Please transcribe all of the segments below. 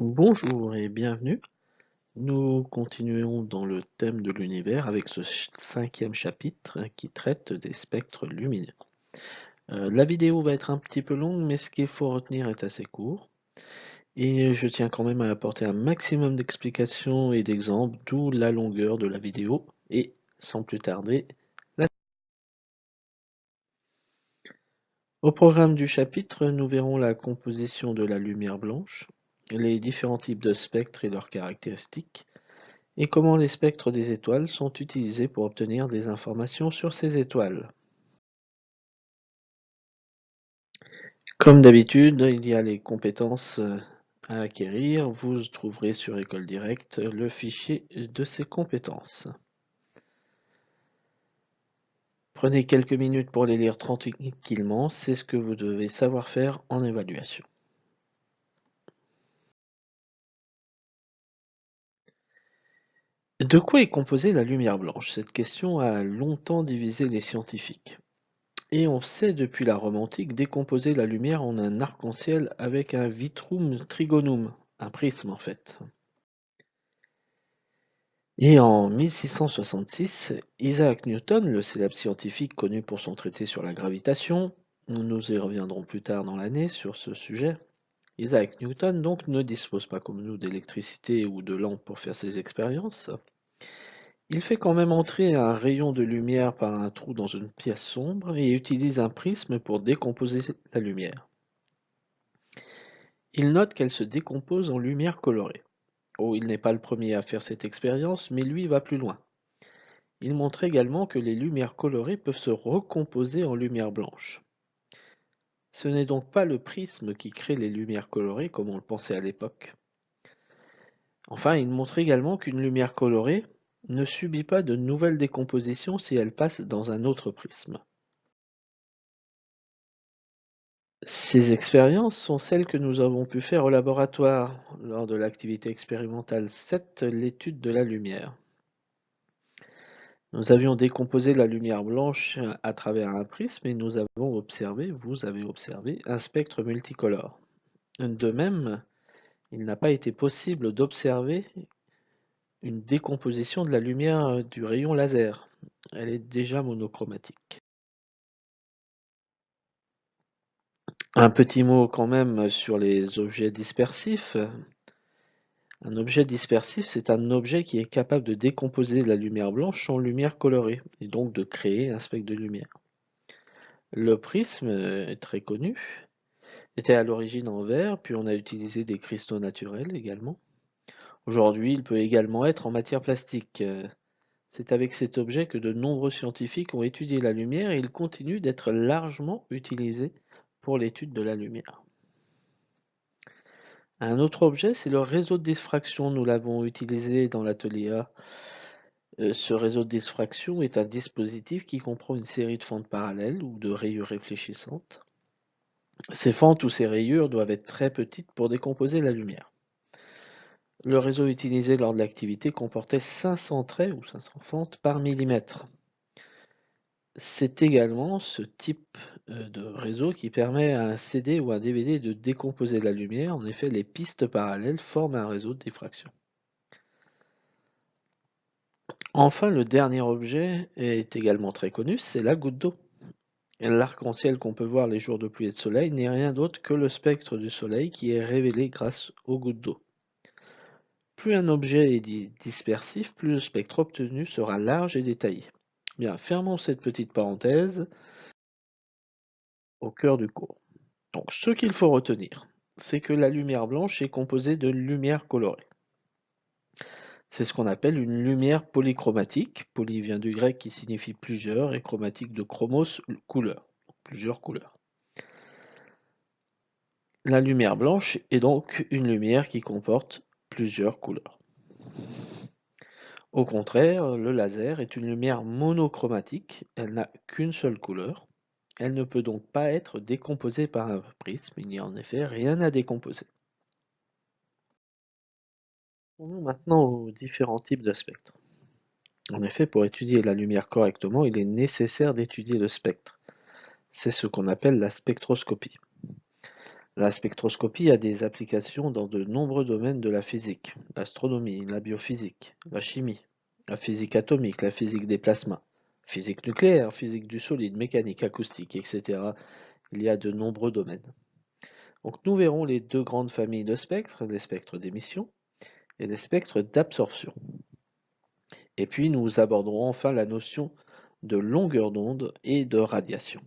Bonjour et bienvenue. Nous continuons dans le thème de l'univers avec ce cinquième chapitre qui traite des spectres lumineux. Euh, la vidéo va être un petit peu longue, mais ce qu'il faut retenir est assez court. Et je tiens quand même à apporter un maximum d'explications et d'exemples, d'où la longueur de la vidéo. Et sans plus tarder, la... Au programme du chapitre, nous verrons la composition de la lumière blanche, les différents types de spectres et leurs caractéristiques, et comment les spectres des étoiles sont utilisés pour obtenir des informations sur ces étoiles. Comme d'habitude, il y a les compétences euh, à acquérir. Vous trouverez sur École Directe le fichier de ces compétences. Prenez quelques minutes pour les lire tranquillement, c'est ce que vous devez savoir faire en évaluation. De quoi est composée la lumière blanche? Cette question a longtemps divisé les scientifiques. Et on sait depuis la Rome antique décomposer la lumière en un arc-en-ciel avec un vitrum trigonum, un prisme en fait. Et en 1666, Isaac Newton, le célèbre scientifique connu pour son traité sur la gravitation, nous nous y reviendrons plus tard dans l'année sur ce sujet, Isaac Newton donc ne dispose pas comme nous d'électricité ou de lampe pour faire ses expériences. Il fait quand même entrer un rayon de lumière par un trou dans une pièce sombre et utilise un prisme pour décomposer la lumière. Il note qu'elle se décompose en lumière colorée. Oh, il n'est pas le premier à faire cette expérience, mais lui va plus loin. Il montre également que les lumières colorées peuvent se recomposer en lumière blanche. Ce n'est donc pas le prisme qui crée les lumières colorées comme on le pensait à l'époque. Enfin, il montre également qu'une lumière colorée ne subit pas de nouvelle décomposition si elle passe dans un autre prisme. Ces expériences sont celles que nous avons pu faire au laboratoire lors de l'activité expérimentale 7, l'étude de la lumière. Nous avions décomposé la lumière blanche à travers un prisme et nous avons observé, vous avez observé, un spectre multicolore. De même, il n'a pas été possible d'observer une décomposition de la lumière du rayon laser. Elle est déjà monochromatique. Un petit mot quand même sur les objets dispersifs. Un objet dispersif, c'est un objet qui est capable de décomposer la lumière blanche en lumière colorée, et donc de créer un spectre de lumière. Le prisme est très connu, était à l'origine en verre, puis on a utilisé des cristaux naturels également. Aujourd'hui, il peut également être en matière plastique. Euh, c'est avec cet objet que de nombreux scientifiques ont étudié la lumière et il continue d'être largement utilisé pour l'étude de la lumière. Un autre objet, c'est le réseau de diffraction. Nous l'avons utilisé dans l'atelier A. Euh, ce réseau de diffraction est un dispositif qui comprend une série de fentes parallèles ou de rayures réfléchissantes. Ces fentes ou ces rayures doivent être très petites pour décomposer la lumière. Le réseau utilisé lors de l'activité comportait 500 traits ou 500 fentes par millimètre. C'est également ce type euh, de réseau qui permet à un CD ou un DVD de décomposer la lumière. En effet, les pistes parallèles forment un réseau de diffraction. Enfin, le dernier objet est également très connu, c'est la goutte d'eau. L'arc-en-ciel qu'on peut voir les jours de pluie et de soleil n'est rien d'autre que le spectre du soleil qui est révélé grâce aux gouttes d'eau. Plus un objet est dispersif, plus le spectre obtenu sera large et détaillé. Bien, fermons cette petite parenthèse au cœur du cours. Donc, ce qu'il faut retenir, c'est que la lumière blanche est composée de lumière colorée. C'est ce qu'on appelle une lumière polychromatique. Poly vient du grec qui signifie plusieurs et chromatique de chromos, couleur, plusieurs couleurs. La lumière blanche est donc une lumière qui comporte plusieurs couleurs. Au contraire, le laser est une lumière monochromatique, elle n'a qu'une seule couleur. Elle ne peut donc pas être décomposée par un prisme, il n'y a en effet rien à décomposer. Venons maintenant aux différents types de spectres. En effet, pour étudier la lumière correctement, il est nécessaire d'étudier le spectre. C'est ce qu'on appelle la spectroscopie. La spectroscopie a des applications dans de nombreux domaines de la physique, l'astronomie, la biophysique, la chimie, la physique atomique, la physique des plasmas, physique nucléaire, physique du solide, mécanique, acoustique, etc. Il y a de nombreux domaines. Donc nous verrons les deux grandes familles de spectres, les spectres d'émission et les spectres d'absorption. Et puis nous aborderons enfin la notion de longueur d'onde et de radiation.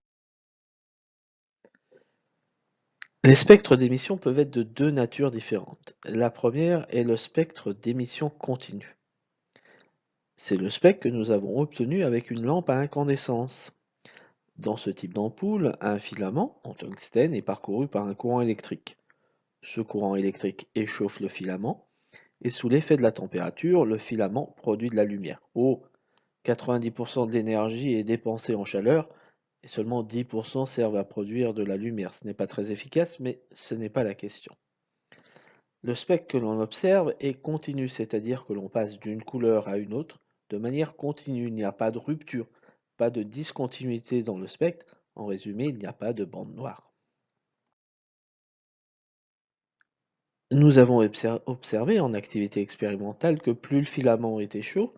Les spectres d'émission peuvent être de deux natures différentes. La première est le spectre d'émission continue. C'est le spectre que nous avons obtenu avec une lampe à incandescence. Dans ce type d'ampoule, un filament en tungstène est parcouru par un courant électrique. Ce courant électrique échauffe le filament et sous l'effet de la température, le filament produit de la lumière. Oh, 90% de l'énergie est dépensée en chaleur et seulement 10% servent à produire de la lumière. Ce n'est pas très efficace, mais ce n'est pas la question. Le spectre que l'on observe est continu, c'est-à-dire que l'on passe d'une couleur à une autre de manière continue. Il n'y a pas de rupture, pas de discontinuité dans le spectre. En résumé, il n'y a pas de bande noire. Nous avons observé en activité expérimentale que plus le filament était chaud,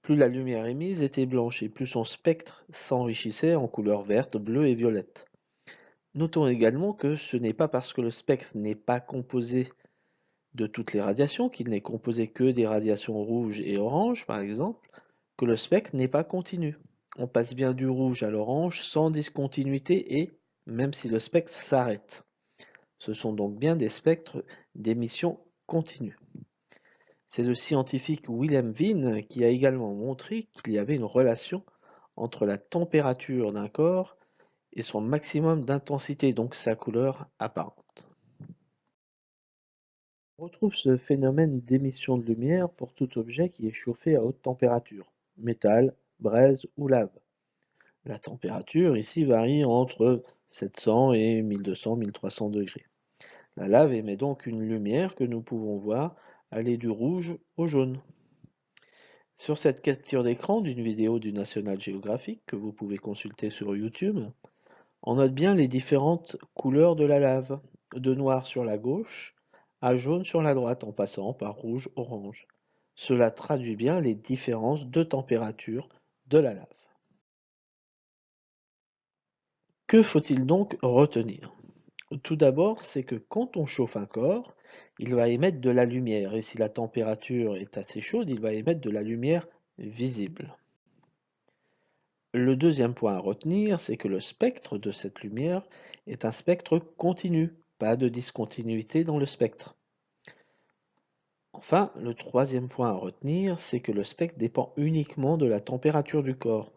plus la lumière émise était blanche et plus son spectre s'enrichissait en couleurs verte, bleue et violette. Notons également que ce n'est pas parce que le spectre n'est pas composé de toutes les radiations, qu'il n'est composé que des radiations rouges et oranges par exemple, que le spectre n'est pas continu. On passe bien du rouge à l'orange sans discontinuité et même si le spectre s'arrête. Ce sont donc bien des spectres d'émission continue. C'est le scientifique Wilhelm Wien qui a également montré qu'il y avait une relation entre la température d'un corps et son maximum d'intensité, donc sa couleur apparente. On retrouve ce phénomène d'émission de lumière pour tout objet qui est chauffé à haute température, métal, braise ou lave. La température ici varie entre 700 et 1200-1300 degrés. La lave émet donc une lumière que nous pouvons voir aller du rouge au jaune. Sur cette capture d'écran d'une vidéo du National Geographic que vous pouvez consulter sur YouTube, on note bien les différentes couleurs de la lave, de noir sur la gauche à jaune sur la droite en passant par rouge-orange. Cela traduit bien les différences de température de la lave. Que faut-il donc retenir? Tout d'abord, c'est que quand on chauffe un corps, il va émettre de la lumière, et si la température est assez chaude, il va émettre de la lumière visible. Le deuxième point à retenir, c'est que le spectre de cette lumière est un spectre continu, pas de discontinuité dans le spectre. Enfin, le troisième point à retenir, c'est que le spectre dépend uniquement de la température du corps.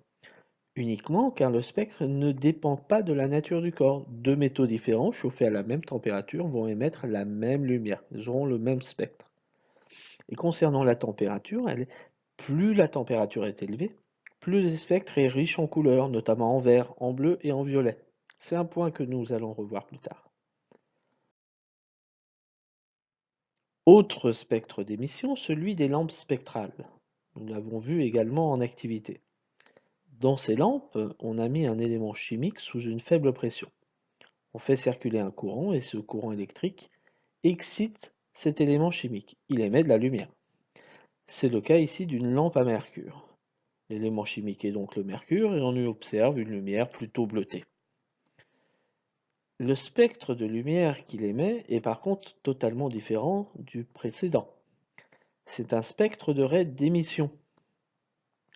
Uniquement car le spectre ne dépend pas de la nature du corps. Deux métaux différents chauffés à la même température vont émettre la même lumière, ils auront le même spectre. Et concernant la température, plus la température est élevée, plus le spectre est riche en couleurs, notamment en vert, en bleu et en violet. C'est un point que nous allons revoir plus tard. Autre spectre d'émission, celui des lampes spectrales. Nous l'avons vu également en activité. Dans ces lampes, on a mis un élément chimique sous une faible pression. On fait circuler un courant et ce courant électrique excite cet élément chimique. Il émet de la lumière. C'est le cas ici d'une lampe à mercure. L'élément chimique est donc le mercure et on y observe une lumière plutôt bleutée. Le spectre de lumière qu'il émet est par contre totalement différent du précédent. C'est un spectre de raie d'émission.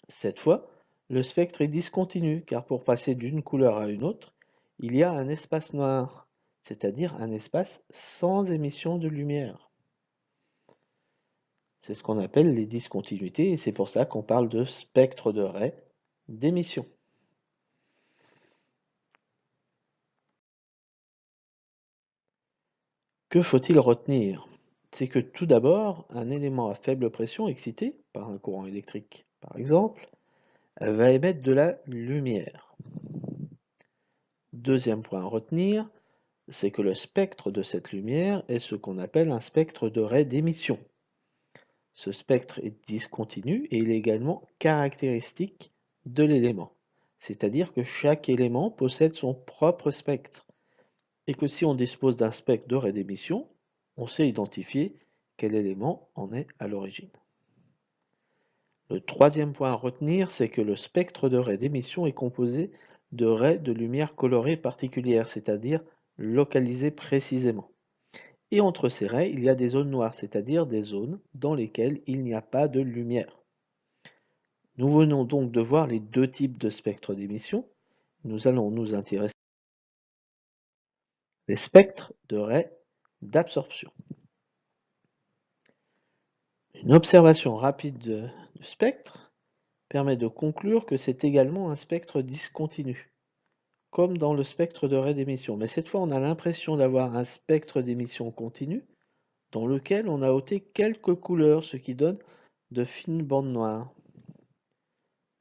Cette fois, le spectre est discontinu car pour passer d'une couleur à une autre, il y a un espace noir, c'est-à-dire un espace sans émission de lumière. C'est ce qu'on appelle les discontinuités et c'est pour ça qu'on parle de spectre de raie d'émission. Que faut-il retenir? C'est que tout d'abord, un élément à faible pression excité par un courant électrique, par exemple, va émettre de la lumière. Deuxième point à retenir, c'est que le spectre de cette lumière est ce qu'on appelle un spectre de raie d'émission. Ce spectre est discontinu et il est également caractéristique de l'élément. C'est-à-dire que chaque élément possède son propre spectre. Et que si on dispose d'un spectre de raie d'émission, on sait identifier quel élément en est à l'origine. Le troisième point à retenir, c'est que le spectre de raie d'émission est composé de raies de lumière colorées particulières, c'est-à-dire localisées précisément. Et entre ces raies, il y a des zones noires, c'est-à-dire des zones dans lesquelles il n'y a pas de lumière. Nous venons donc de voir les deux types de spectres d'émission. Nous allons nous intéresser les spectres de raies d'absorption. Une observation rapide du spectre permet de conclure que c'est également un spectre discontinu, comme dans le spectre de raie d'émission. Mais cette fois, on a l'impression d'avoir un spectre d'émission continu dans lequel on a ôté quelques couleurs, ce qui donne de fines bandes noires.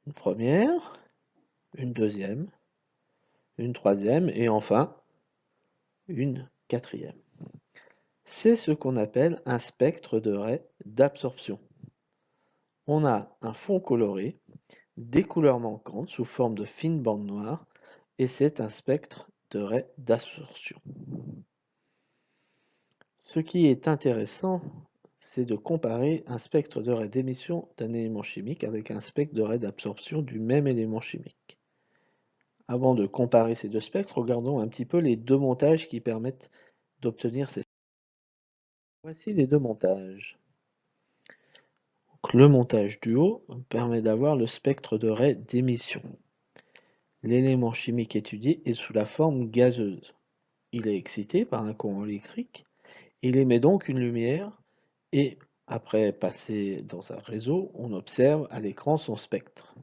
Une première, une deuxième, une troisième et enfin une quatrième. C'est ce qu'on appelle un spectre de raie d'absorption. On a un fond coloré, des couleurs manquantes sous forme de fines bandes noires, et c'est un spectre de raie d'absorption. Ce qui est intéressant, c'est de comparer un spectre de raie d'émission d'un élément chimique avec un spectre de raie d'absorption du même élément chimique. Avant de comparer ces deux spectres, regardons un petit peu les deux montages qui permettent d'obtenir ces Voici les deux montages. le montage du haut permet d'avoir le spectre de raie d'émission. L'élément chimique étudié est sous la forme gazeuse. Il est excité par un courant électrique. Il émet donc une lumière et après passer dans un réseau, on observe à l'écran son spectre.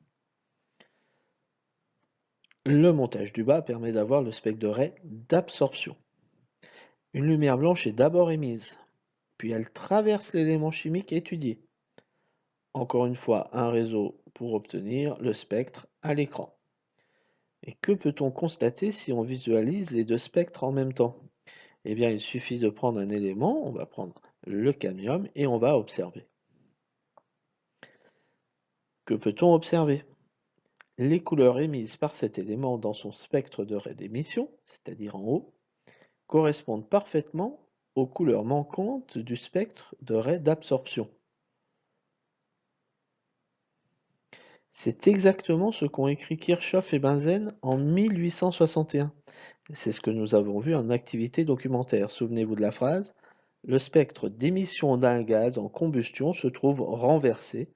Le montage du bas permet d'avoir le spectre de raie d'absorption. Une lumière blanche est d'abord émise puis elle traverse l'élément chimique étudié. Encore une fois, un réseau pour obtenir le spectre à l'écran. Et que peut-on constater si on visualise les deux spectres en même temps? Eh bien, il suffit de prendre un élément, on va prendre le cadmium, et on va observer. Que peut-on observer? Les couleurs émises par cet élément dans son spectre de raie d'émission, c'est-à-dire en haut, correspondent parfaitement aux couleurs manquantes du spectre de raie d'absorption. C'est exactement ce qu'ont écrit Kirchhoff et Benzen en 1861. C'est ce que nous avons vu en activité documentaire. Souvenez-vous de la phrase Le spectre d'émission d'un gaz en combustion se trouve renversé,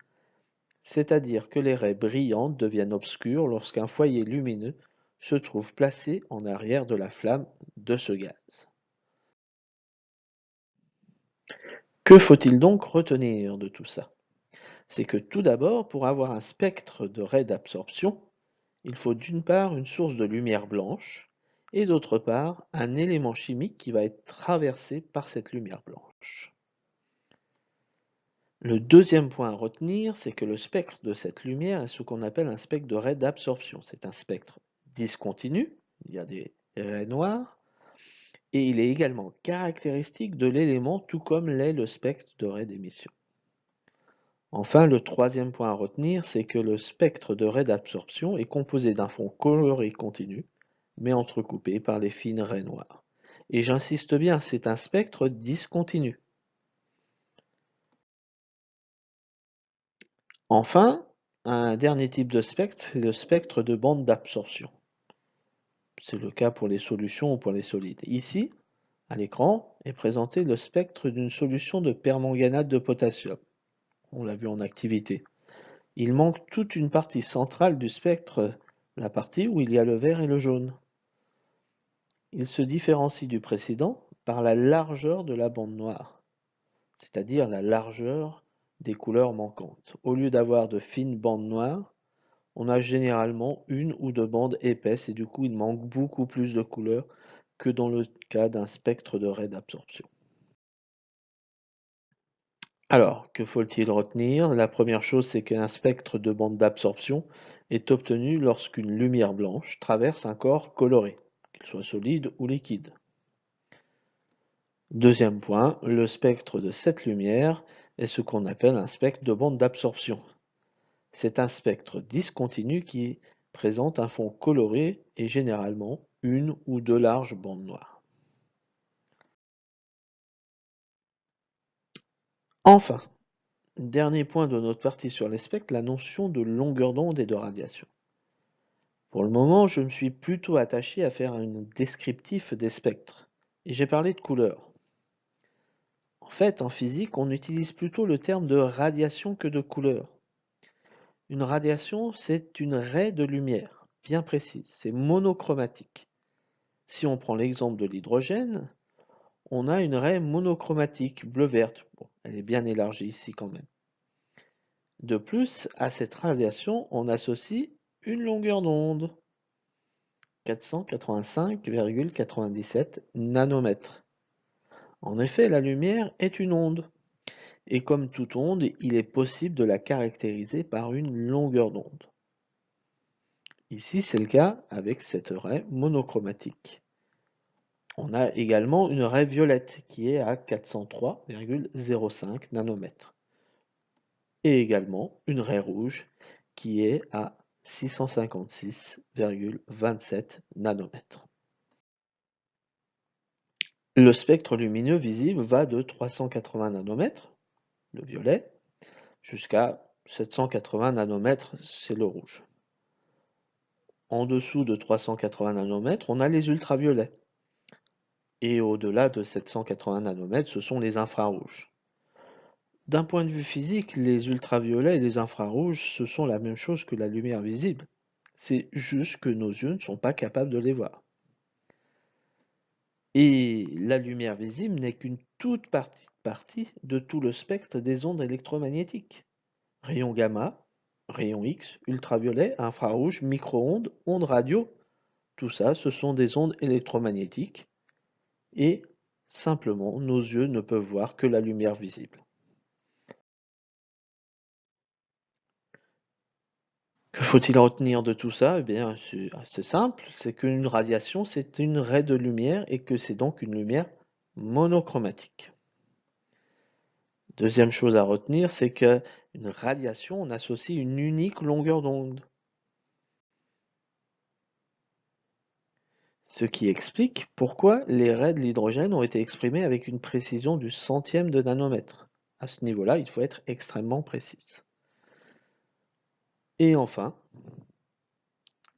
c'est-à-dire que les raies brillantes deviennent obscures lorsqu'un foyer lumineux se trouve placé en arrière de la flamme de ce gaz. Que faut-il donc retenir de tout ça? C'est que tout d'abord, pour avoir un spectre de raie d'absorption, il faut d'une part une source de lumière blanche et d'autre part un élément chimique qui va être traversé par cette lumière blanche. Le deuxième point à retenir, c'est que le spectre de cette lumière est ce qu'on appelle un spectre de raie d'absorption. C'est un spectre discontinu, il y a des raies noires, et il est également caractéristique de l'élément tout comme l'est le spectre de raie d'émission. Enfin, le troisième point à retenir, c'est que le spectre de raie d'absorption est composé d'un fond coloré continu, mais entrecoupé par les fines raies noires. Et j'insiste bien, c'est un spectre discontinu. Enfin, un dernier type de spectre, c'est le spectre de bande d'absorption. C'est le cas pour les solutions ou pour les solides. Ici, à l'écran, est présenté le spectre d'une solution de permanganate de potassium. On l'a vu en activité. Il manque toute une partie centrale du spectre, la partie où il y a le vert et le jaune. Il se différencie du précédent par la largeur de la bande noire, c'est-à-dire la largeur des couleurs manquantes. Au lieu d'avoir de fines bandes noires, on a généralement une ou deux bandes épaisses et du coup il manque beaucoup plus de couleurs que dans le cas d'un spectre de raie d'absorption. Alors, que faut-il retenir? La première chose, c'est qu'un spectre de bande d'absorption est obtenu lorsqu'une lumière blanche traverse un corps coloré, qu'il soit solide ou liquide. Deuxième point, le spectre de cette lumière est ce qu'on appelle un spectre de bande d'absorption. C'est un spectre discontinu qui présente un fond coloré et généralement une ou deux larges bandes noires. Enfin, dernier point de notre partie sur les spectres, la notion de longueur d'onde et de radiation. Pour le moment, je me suis plutôt attaché à faire un descriptif des spectres. Et j'ai parlé de couleurs. En fait, en physique, on utilise plutôt le terme de radiation que de couleur. Une radiation, c'est une raie de lumière, bien précise, c'est monochromatique. Si on prend l'exemple de l'hydrogène, on a une raie monochromatique, bleu-verte. elle est bien élargie ici quand même. De plus, à cette radiation, on associe une longueur d'onde, 485,97 nanomètres. En effet, la lumière est une onde. Et comme toute onde, il est possible de la caractériser par une longueur d'onde. Ici, c'est le cas avec cette raie monochromatique. On a également une raie violette qui est à 403,05 nanomètres. Et également une raie rouge qui est à 656,27 nanomètres. Le spectre lumineux visible va de 380 nanomètres, le violet, jusqu'à 780 nanomètres, c'est le rouge. En dessous de 380 nanomètres, on a les ultraviolets. Et au-delà de 780 nanomètres, ce sont les infrarouges. D'un point de vue physique, les ultraviolets et les infrarouges, ce sont la même chose que la lumière visible. C'est juste que nos yeux ne sont pas capables de les voir. Et la lumière visible n'est qu'une toute partie, de tout le spectre des ondes électromagnétiques. Rayons gamma, rayons X, ultraviolet, infrarouge, micro-ondes, ondes radio, tout ça, ce sont des ondes électromagnétiques. Et simplement, nos yeux ne peuvent voir que la lumière visible. Faut-il retenir de tout ça? Eh bien, c'est simple, c'est qu'une radiation, c'est une raie de lumière et que c'est donc une lumière monochromatique. Deuxième chose à retenir, c'est qu'une radiation, on associe une unique longueur d'onde. Ce qui explique pourquoi les raies de l'hydrogène ont été exprimées avec une précision du centième de nanomètre. À ce niveau-là, il faut être extrêmement précis. Et enfin,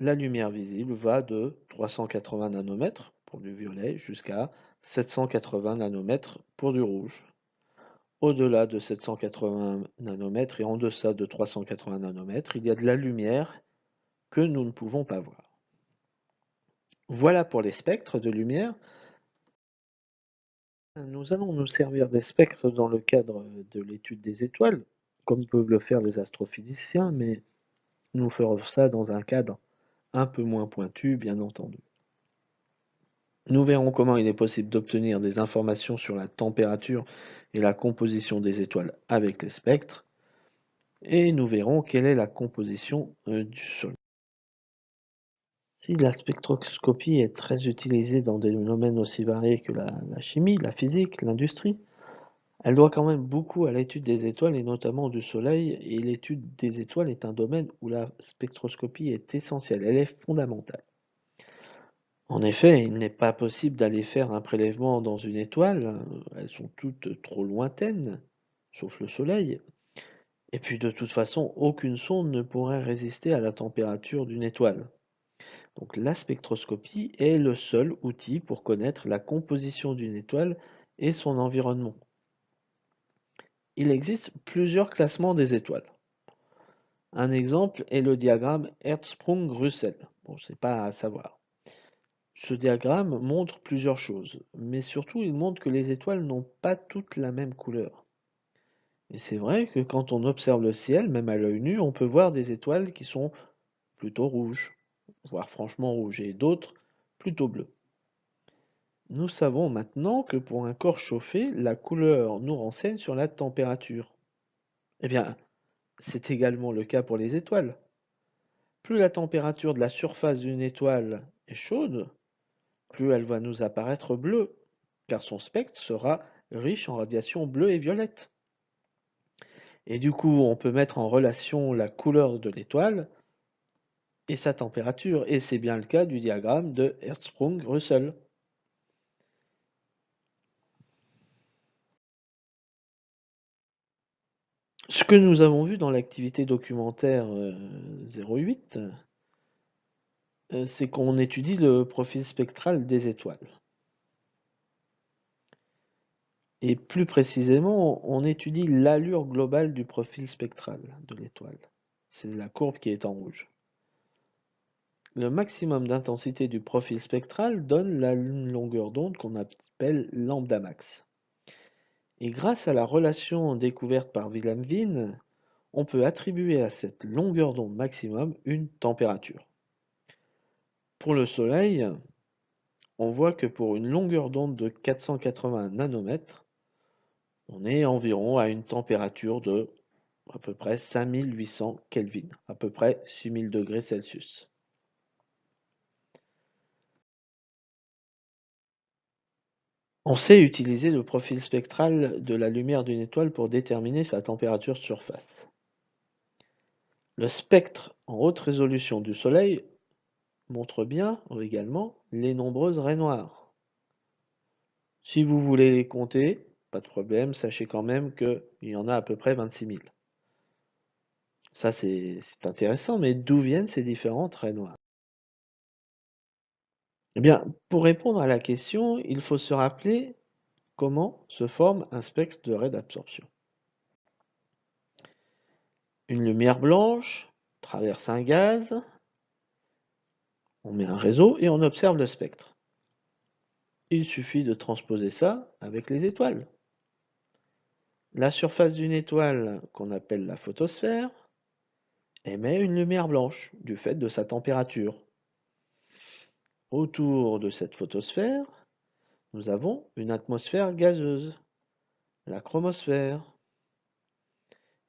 la lumière visible va de 380 nanomètres pour du violet jusqu'à 780 nanomètres pour du rouge. Au-delà de 780 nanomètres et en deçà de 380 nanomètres, il y a de la lumière que nous ne pouvons pas voir. Voilà pour les spectres de lumière. Nous allons nous servir des spectres dans le cadre de l'étude des étoiles, comme peuvent le faire les astrophysiciens, mais nous ferons ça dans un cadre un peu moins pointu, bien entendu. Nous verrons comment il est possible d'obtenir des informations sur la température et la composition des étoiles avec les spectres, et nous verrons quelle est la composition euh, du Soleil. Si la spectroscopie est très utilisée dans des domaines aussi variés que la chimie, la physique, l'industrie, elle doit quand même beaucoup à l'étude des étoiles et notamment du Soleil, et l'étude des étoiles est un domaine où la spectroscopie est essentielle, elle est fondamentale. En effet, il n'est pas possible d'aller faire un prélèvement dans une étoile, elles sont toutes trop lointaines, sauf le Soleil. Et puis de toute façon, aucune sonde ne pourrait résister à la température d'une étoile. Donc la spectroscopie est le seul outil pour connaître la composition d'une étoile et son environnement. Il existe plusieurs classements des étoiles. Un exemple est le diagramme Hertzsprung-Russell. Bon, c'est pas à savoir. Ce diagramme montre plusieurs choses, mais surtout il montre que les étoiles n'ont pas toutes la même couleur. Et c'est vrai que quand on observe le ciel, même à l'œil nu, on peut voir des étoiles qui sont plutôt rouges, voire franchement rouges, et d'autres plutôt bleues. Nous savons maintenant que pour un corps chauffé, la couleur nous renseigne sur la température. Eh bien, c'est également le cas pour les étoiles. Plus la température de la surface d'une étoile est chaude, plus elle va nous apparaître bleue, car son spectre sera riche en radiation bleue et violette. Et du coup, on peut mettre en relation la couleur de l'étoile et sa température, et c'est bien le cas du diagramme de Hertzsprung-Russell. Ce que nous avons vu dans l'activité documentaire 08, euh, c'est qu'on étudie le profil spectral des étoiles. Et plus précisément, on étudie l'allure globale du profil spectral de l'étoile. C'est la courbe qui est en rouge. Le maximum d'intensité du profil spectral donne la longueur d'onde qu'on appelle lambda max. Et grâce à la relation découverte par Wilhelm Wien, on peut attribuer à cette longueur d'onde maximum une température. Pour le Soleil, on voit que pour une longueur d'onde de 480 nanomètres, on est environ à une température de à peu près 5800 Kelvin, à peu près 6000 degrés Celsius. On sait utiliser le profil spectral de la lumière d'une étoile pour déterminer sa température surface. Le spectre en haute résolution du Soleil montre bien également les nombreuses raies noires. Si vous voulez les compter, pas de problème, sachez quand même qu'il y en a à peu près 26 000. Ça, c'est intéressant, mais d'où viennent ces différents traits noirs Eh pour répondre à la question, il faut se rappeler comment se forme un spectre de raie d'absorption. Une lumière blanche traverse un gaz, on met un réseau et on observe le spectre. Il suffit de transposer ça avec les étoiles. La surface d'une étoile, qu'on appelle la photosphère, émet une lumière blanche du fait de sa température. Autour de cette photosphère, nous avons une atmosphère gazeuse, la chromosphère.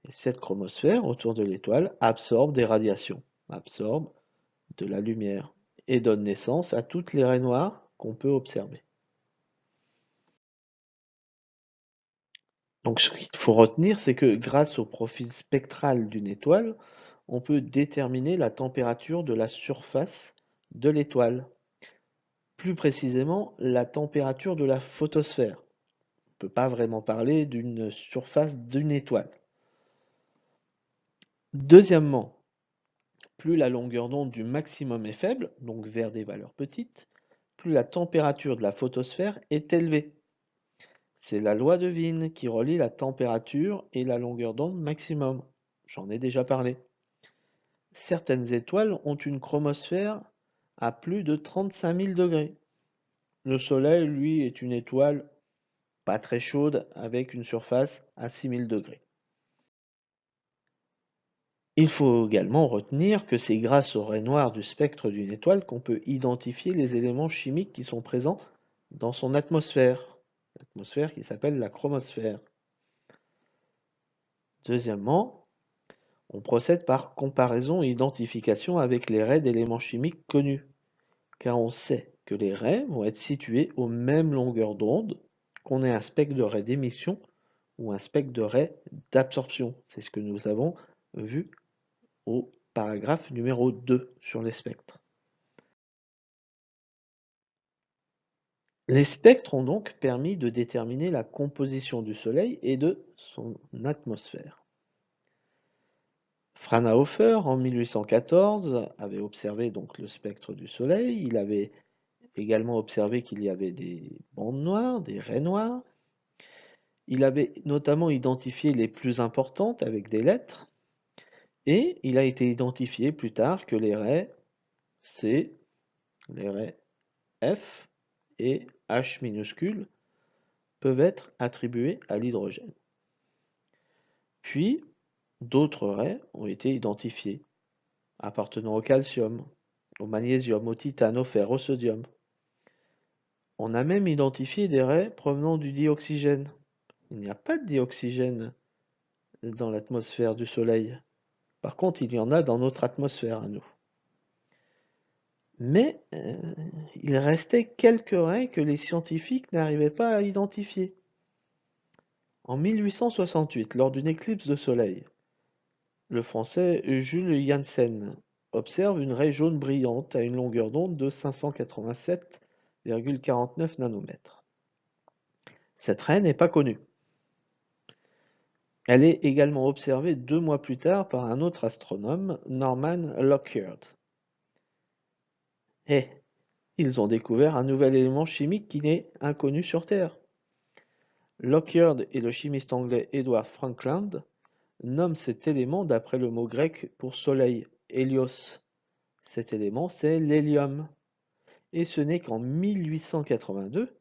Et cette chromosphère, autour de l'étoile, absorbe des radiations, absorbe de la lumière et donne naissance à toutes les raies noires qu'on peut observer. Donc ce qu'il faut retenir, c'est que grâce au profil spectral d'une étoile, on peut déterminer la température de la surface de l'étoile. Plus précisément, la température de la photosphère. On ne peut pas vraiment parler d'une surface d'une étoile. Deuxièmement, plus la longueur d'onde du maximum est faible, donc vers des valeurs petites, plus la température de la photosphère est élevée. C'est la loi de Wien qui relie la température et la longueur d'onde maximum. J'en ai déjà parlé. Certaines étoiles ont une chromosphère à plus de 35 000 degrés. Le Soleil, lui, est une étoile pas très chaude avec une surface à 6000 degrés. Il faut également retenir que c'est grâce au raies noires du spectre d'une étoile qu'on peut identifier les éléments chimiques qui sont présents dans son atmosphère l'atmosphère qui s'appelle la chromosphère. Deuxièmement, on procède par comparaison et identification avec les raies d'éléments chimiques connus, car on sait que les raies vont être situées aux mêmes longueurs d'onde qu'on ait un spectre de raies d'émission ou un spectre de raies d'absorption. C'est ce que nous avons vu au paragraphe numéro 2 sur les spectres. Les spectres ont donc permis de déterminer la composition du Soleil et de son atmosphère. Fraunhofer, en 1814, avait observé donc le spectre du Soleil. Il avait également observé qu'il y avait des bandes noires, des raies noires. Il avait notamment identifié les plus importantes avec des lettres. Et il a été identifié plus tard que les raies C, les raies F et H minuscule peuvent être attribués à l'hydrogène. Puis, d'autres raies ont été identifiées, appartenant au calcium, au magnésium, au titane, au fer, au sodium. On a même identifié des raies provenant du dioxygène. Il n'y a pas de dioxygène dans l'atmosphère du Soleil. Par contre, il y en a dans notre atmosphère à nous. Mais euh, il restait quelques raies que les scientifiques n'arrivaient pas à identifier. En 1868, lors d'une éclipse de soleil, le français Jules Janssen observe une raie jaune brillante à une longueur d'onde de 587,49 nanomètres. Cette raie n'est pas connue. Elle est également observée deux mois plus tard par un autre astronome, Norman Lockyer. Et ils ont découvert un nouvel élément chimique qui n'est inconnu sur Terre. Lockyer et le chimiste anglais Edward Frankland nomment cet élément d'après le mot grec pour soleil, hélios. Cet élément, c'est l'hélium. Et ce n'est qu'en 1882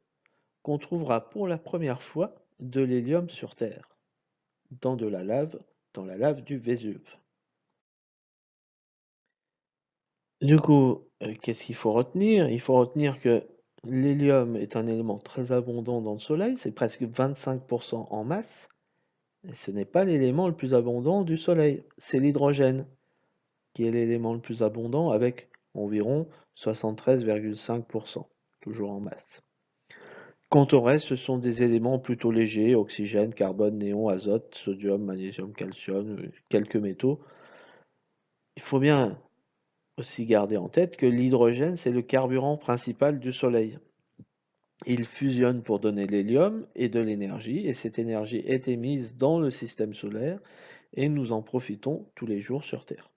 qu'on trouvera pour la première fois de l'hélium sur Terre dans de la lave, dans la lave du Vésuve. Du coup, euh, qu'est-ce qu'il faut retenir? Il faut retenir que l'hélium est un élément très abondant dans le Soleil, c'est presque 25% en masse, ce n'est pas l'élément le plus abondant du Soleil, c'est l'hydrogène, qui est l'élément le plus abondant avec environ 73,5%, toujours en masse. Quant au reste, ce sont des éléments plutôt légers, oxygène, carbone, néon, azote, sodium, magnésium, calcium, euh, quelques métaux. Il faut bien aussi garder en tête que l'hydrogène, c'est le carburant principal du Soleil. Il fusionne pour donner l'hélium et de l'énergie, et cette énergie est émise dans le système solaire, et nous en profitons tous les jours sur Terre.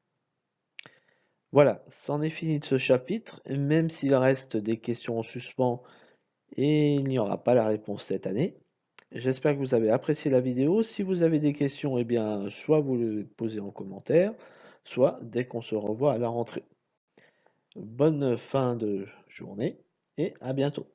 Voilà, c'en est fini de ce chapitre, même s'il reste des questions en suspens et il n'y aura pas la réponse cette année. J'espère que vous avez apprécié la vidéo. Si vous avez des questions, eh bien, soit vous les posez en commentaire, soit dès qu'on se revoit à la rentrée. Bonne fin de journée et à bientôt.